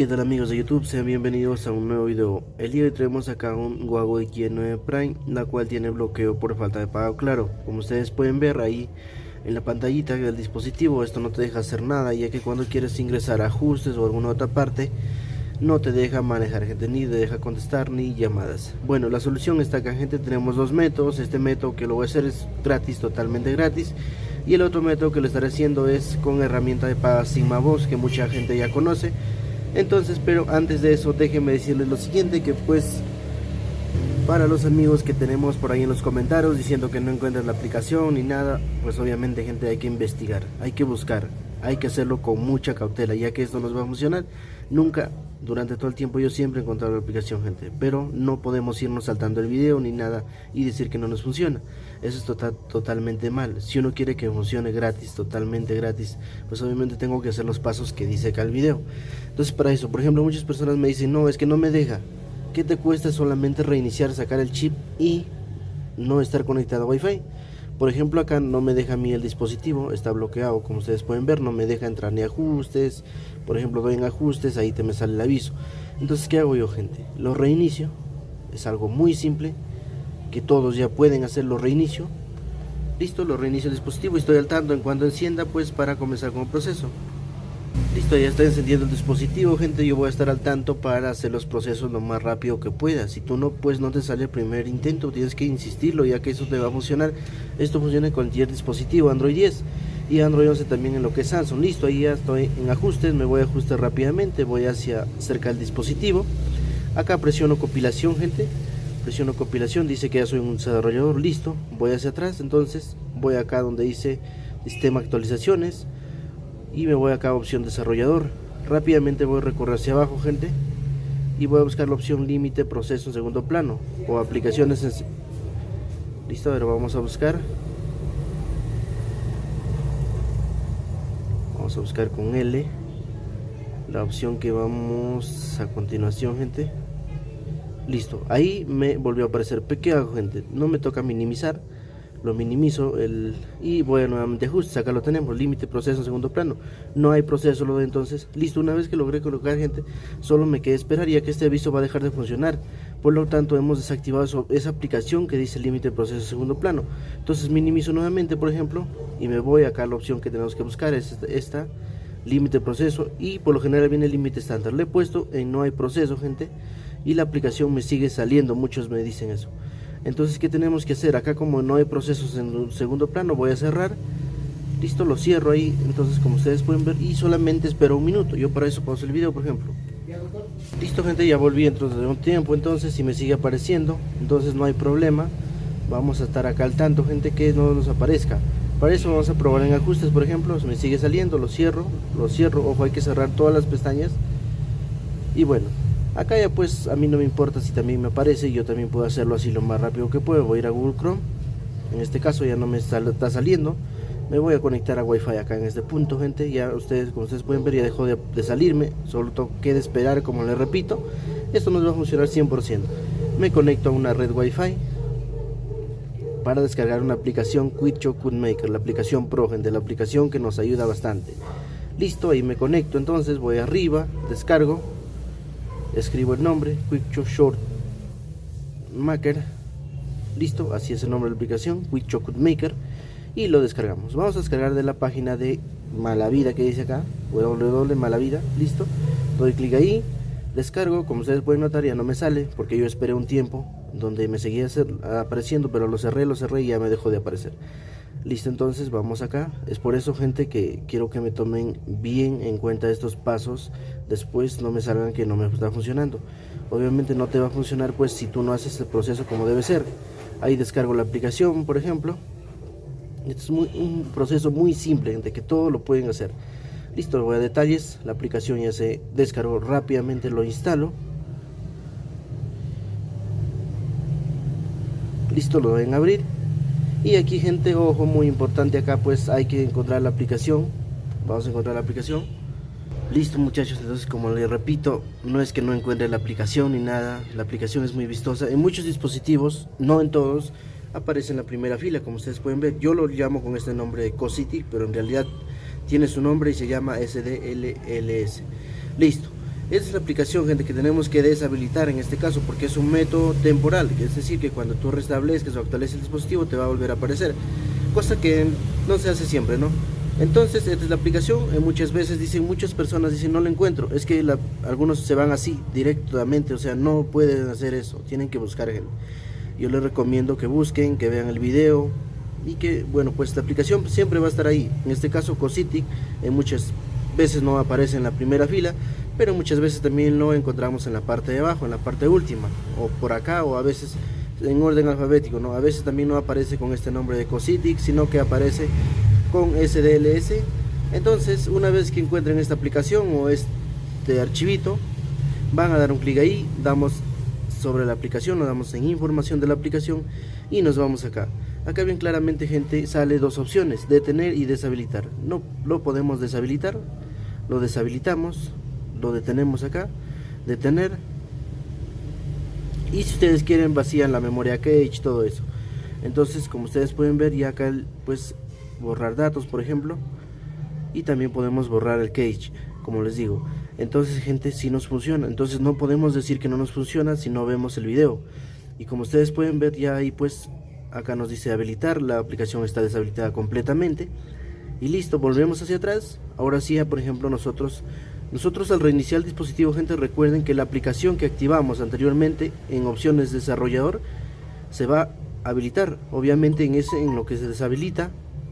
¿Qué tal amigos de YouTube? Sean bienvenidos a un nuevo video. El día de hoy traemos acá un Huawei Q9 Prime, la cual tiene bloqueo por falta de pago claro. Como ustedes pueden ver ahí en la pantallita del dispositivo, esto no te deja hacer nada, ya que cuando quieres ingresar a ajustes o alguna otra parte, no te deja manejar gente, ni te deja contestar ni llamadas. Bueno, la solución está acá gente, tenemos dos métodos. Este método que lo voy a hacer es gratis, totalmente gratis. Y el otro método que lo estaré haciendo es con herramienta de paga Sigma Voz, que mucha gente ya conoce entonces, pero antes de eso, déjenme decirles lo siguiente, que pues para los amigos que tenemos por ahí en los comentarios diciendo que no encuentran la aplicación ni nada, pues obviamente gente hay que investigar, hay que buscar, hay que hacerlo con mucha cautela, ya que esto nos va a funcionar. Nunca, durante todo el tiempo yo siempre he encontrado la aplicación gente, pero no podemos irnos saltando el video ni nada y decir que no nos funciona. Eso es total, totalmente mal. Si uno quiere que funcione gratis, totalmente gratis, pues obviamente tengo que hacer los pasos que dice acá el video. Entonces para eso, por ejemplo, muchas personas me dicen, no, es que no me deja. ¿Qué te cuesta solamente reiniciar, sacar el chip y no estar conectado a Wi-Fi? Por ejemplo, acá no me deja a mí el dispositivo, está bloqueado, como ustedes pueden ver, no me deja entrar ni ajustes. Por ejemplo, doy en ajustes, ahí te me sale el aviso. Entonces, ¿qué hago yo, gente? Lo reinicio, es algo muy simple, que todos ya pueden hacer, lo reinicio. Listo, lo reinicio el dispositivo y estoy al tanto en cuanto encienda, pues para comenzar con el proceso. Listo, ya está encendiendo el dispositivo, gente. Yo voy a estar al tanto para hacer los procesos lo más rápido que pueda. Si tú no, pues no te sale el primer intento, tienes que insistirlo, ya que eso te va a funcionar. Esto funciona con cualquier dispositivo, Android 10 y Android 11 también en lo que es Samsung. Listo, ahí ya estoy en ajustes, me voy a ajustar rápidamente, voy hacia cerca del dispositivo. Acá presiono compilación, gente. Presiono compilación, dice que ya soy un desarrollador, listo. Voy hacia atrás, entonces voy acá donde dice sistema actualizaciones y me voy acá a opción desarrollador. Rápidamente voy a recorrer hacia abajo gente y voy a buscar la opción límite proceso en segundo plano o aplicaciones en... listo, ahora vamos a buscar. Vamos a buscar con L la opción que vamos a continuación gente. Listo, ahí me volvió a aparecer. Pequeño gente, no me toca minimizar lo minimizo el, y voy a nuevamente ajustes, acá lo tenemos, límite proceso en segundo plano, no hay proceso lo de entonces, listo, una vez que logré colocar gente, solo me quedé esperar ya que este aviso va a dejar de funcionar, por lo tanto hemos desactivado esa aplicación que dice límite proceso en segundo plano, entonces minimizo nuevamente por ejemplo, y me voy acá a la opción que tenemos que buscar, es esta, límite proceso, y por lo general viene el límite estándar, le he puesto en no hay proceso gente, y la aplicación me sigue saliendo, muchos me dicen eso, entonces qué tenemos que hacer acá como no hay procesos en un segundo plano voy a cerrar. Listo lo cierro ahí. Entonces como ustedes pueden ver y solamente espero un minuto. Yo para eso pauso el video por ejemplo. Listo gente ya volví dentro de un tiempo. Entonces si me sigue apareciendo entonces no hay problema. Vamos a estar acá al tanto gente que no nos aparezca. Para eso vamos a probar en ajustes por ejemplo. Si me sigue saliendo lo cierro lo cierro. Ojo hay que cerrar todas las pestañas. Y bueno acá ya pues a mí no me importa si también me aparece yo también puedo hacerlo así lo más rápido que puedo. Voy a ir a Google Chrome. En este caso ya no me está, saliendo. Me voy a conectar a Wi-Fi acá en este punto gente. Ya ustedes como ustedes pueden ver ya dejó de, salirme. Solo tengo que esperar como les repito. Esto nos va a funcionar 100% me conecto a una red Wi-Fi para descargar una aplicación Quick Maker la aplicación Pro gente la aplicación que nos ayuda bastante. Listo ahí me conecto. Entonces voy arriba descargo escribo el nombre Quick Short Maker. Listo así es el nombre de la aplicación Quick Chocolate Maker y lo descargamos. Vamos a descargar de la página de Malavida que dice acá www.malavida listo. Doy clic ahí descargo. Como ustedes pueden notar ya no me sale porque yo esperé un tiempo donde me seguía apareciendo pero lo cerré lo cerré y ya me dejó de aparecer Listo, entonces vamos acá. Es por eso, gente, que quiero que me tomen bien en cuenta estos pasos. Después no me salgan que no me está funcionando. Obviamente no te va a funcionar pues si tú no haces el proceso como debe ser. Ahí descargo la aplicación, por ejemplo. Este es muy, un proceso muy simple, gente, que todo lo pueden hacer. Listo, voy a detalles. La aplicación ya se descargó rápidamente, lo instalo. Listo, lo deben abrir y aquí gente ojo muy importante acá pues hay que encontrar la aplicación. Vamos a encontrar la aplicación. Listo muchachos entonces como les repito no es que no encuentre la aplicación ni nada. La aplicación es muy vistosa. En muchos dispositivos no en todos aparece en la primera fila como ustedes pueden ver. Yo lo llamo con este nombre de Cosity pero en realidad tiene su nombre y se llama SDLLS listo esa es la aplicación gente que tenemos que deshabilitar en este caso porque es un método temporal. Es decir que cuando tú restablezcas o actualices el dispositivo te va a volver a aparecer. Cosa que no se hace siempre no entonces esta es la aplicación. Eh, muchas veces dicen muchas personas dicen no la encuentro es que algunos se van así directamente. O sea no pueden hacer eso. Tienen que buscar gente. Yo les recomiendo que busquen que vean el video y que bueno pues la aplicación siempre va a estar ahí. En este caso Cositic en muchas veces no aparece en la primera fila pero muchas veces también lo encontramos en la parte de abajo en la parte última o por acá o a veces en orden alfabético no a veces también no aparece con este nombre de Cositic sino que aparece con SDLS entonces una vez que encuentren esta aplicación o este archivito van a dar un clic ahí damos sobre la aplicación nos damos en información de la aplicación y nos vamos acá. Acá bien claramente gente sale dos opciones detener y deshabilitar. No lo podemos deshabilitar lo deshabilitamos lo detenemos acá detener y si ustedes quieren vacían la memoria cache todo eso. Entonces como ustedes pueden ver ya acá pues borrar datos por ejemplo. Y también podemos borrar el cache como les digo. Entonces gente si nos funciona. Entonces no podemos decir que no nos funciona si no vemos el video. Y como ustedes pueden ver ya ahí pues acá nos dice habilitar. La aplicación está deshabilitada completamente. Y listo volvemos hacia atrás. Ahora sí por ejemplo nosotros nosotros al reiniciar el dispositivo gente recuerden que la aplicación que activamos anteriormente en opciones desarrollador se va a habilitar. Obviamente en ese en lo que se deshabilita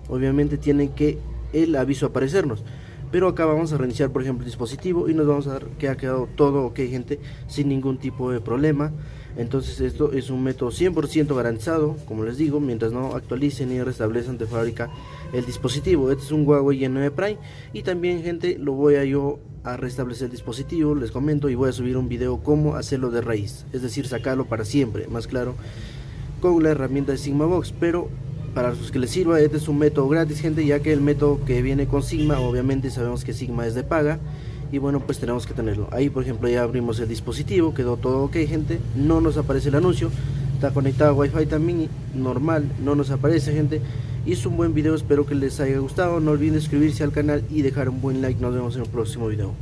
obviamente tiene que el aviso aparecernos pero acá vamos a reiniciar por ejemplo el dispositivo y nos vamos a dar que ha quedado todo ok gente sin ningún tipo de problema. Entonces esto es un método 100% garantizado como les digo mientras no actualicen y restablezcan de fábrica el dispositivo. Este es un Huawei Y9 Prime y también gente lo voy a yo a restablecer el dispositivo les comento y voy a subir un video cómo hacerlo de raíz es decir sacarlo para siempre más claro con la herramienta de Sigmabox pero para los que les sirva, este es un método gratis, gente, ya que el método que viene con Sigma, obviamente sabemos que Sigma es de paga, y bueno, pues tenemos que tenerlo. Ahí, por ejemplo, ya abrimos el dispositivo, quedó todo ok, gente, no nos aparece el anuncio, está conectado a Wi-Fi también, normal, no nos aparece, gente, es un buen video, espero que les haya gustado, no olviden suscribirse al canal y dejar un buen like, nos vemos en el próximo video.